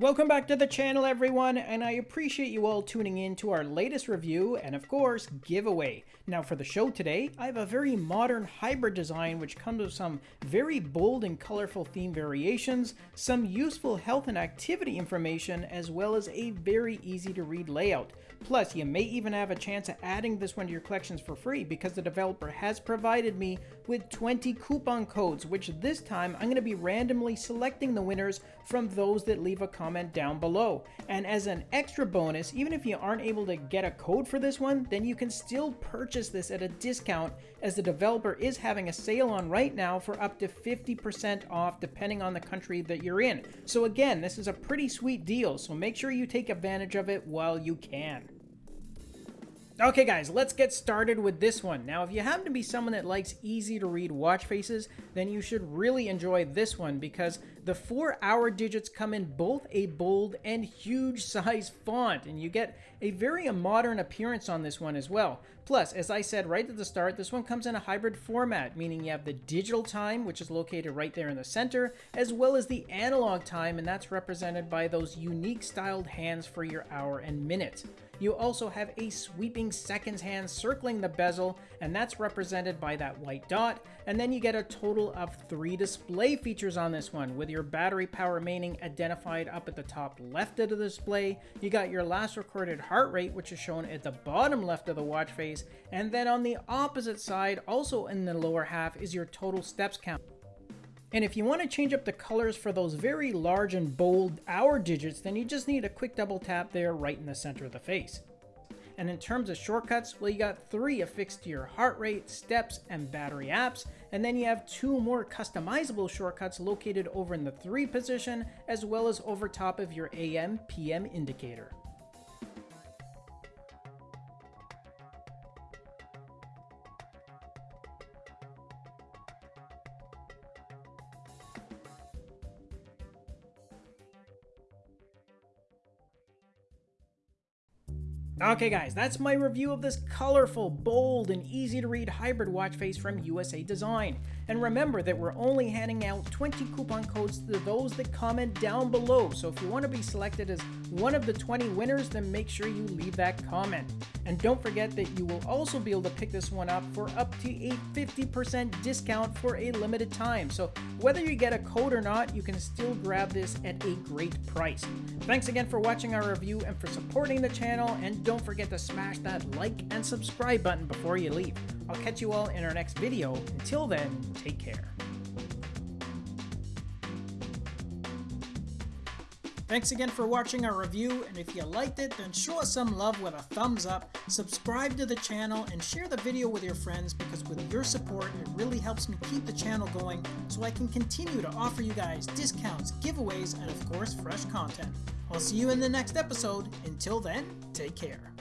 Welcome back to the channel everyone, and I appreciate you all tuning in to our latest review and of course, giveaway. Now for the show today, I have a very modern hybrid design which comes with some very bold and colorful theme variations, some useful health and activity information, as well as a very easy to read layout. Plus, you may even have a chance at adding this one to your collections for free because the developer has provided me with 20 coupon codes, which this time I'm going to be randomly selecting the winners from those that leave a comment down below. And as an extra bonus, even if you aren't able to get a code for this one, then you can still purchase this at a discount as the developer is having a sale on right now for up to 50% off depending on the country that you're in. So again, this is a pretty sweet deal, so make sure you take advantage of it while you can. Okay guys, let's get started with this one. Now if you happen to be someone that likes easy to read watch faces, then you should really enjoy this one because the four hour digits come in both a bold and huge size font and you get a very modern appearance on this one as well. Plus, as I said right at the start, this one comes in a hybrid format, meaning you have the digital time, which is located right there in the center, as well as the analog time, and that's represented by those unique styled hands for your hour and minute. You also have a sweeping seconds hand circling the bezel, and that's represented by that white dot. And then you get a total of three display features on this one, with your battery power remaining identified up at the top left of the display. You got your last recorded heart rate, which is shown at the bottom left of the watch face. And then on the opposite side, also in the lower half, is your total steps count. And if you want to change up the colors for those very large and bold hour digits, then you just need a quick double tap there right in the center of the face. And in terms of shortcuts, well, you got three affixed to your heart rate, steps, and battery apps. And then you have two more customizable shortcuts located over in the three position, as well as over top of your AM PM indicator. Okay guys, that's my review of this colorful, bold, and easy to read hybrid watch face from USA Design. And remember that we're only handing out 20 coupon codes to those that comment down below, so if you want to be selected as one of the 20 winners, then make sure you leave that comment. And don't forget that you will also be able to pick this one up for up to a 50% discount for a limited time. So whether you get a code or not, you can still grab this at a great price. Thanks again for watching our review and for supporting the channel, and don't forget to smash that like and subscribe button before you leave. I'll catch you all in our next video. Until then, take care. Thanks again for watching our review, and if you liked it, then show us some love with a thumbs up, subscribe to the channel, and share the video with your friends because with your support, it really helps me keep the channel going so I can continue to offer you guys discounts, giveaways, and of course, fresh content. I'll see you in the next episode. Until then, take care.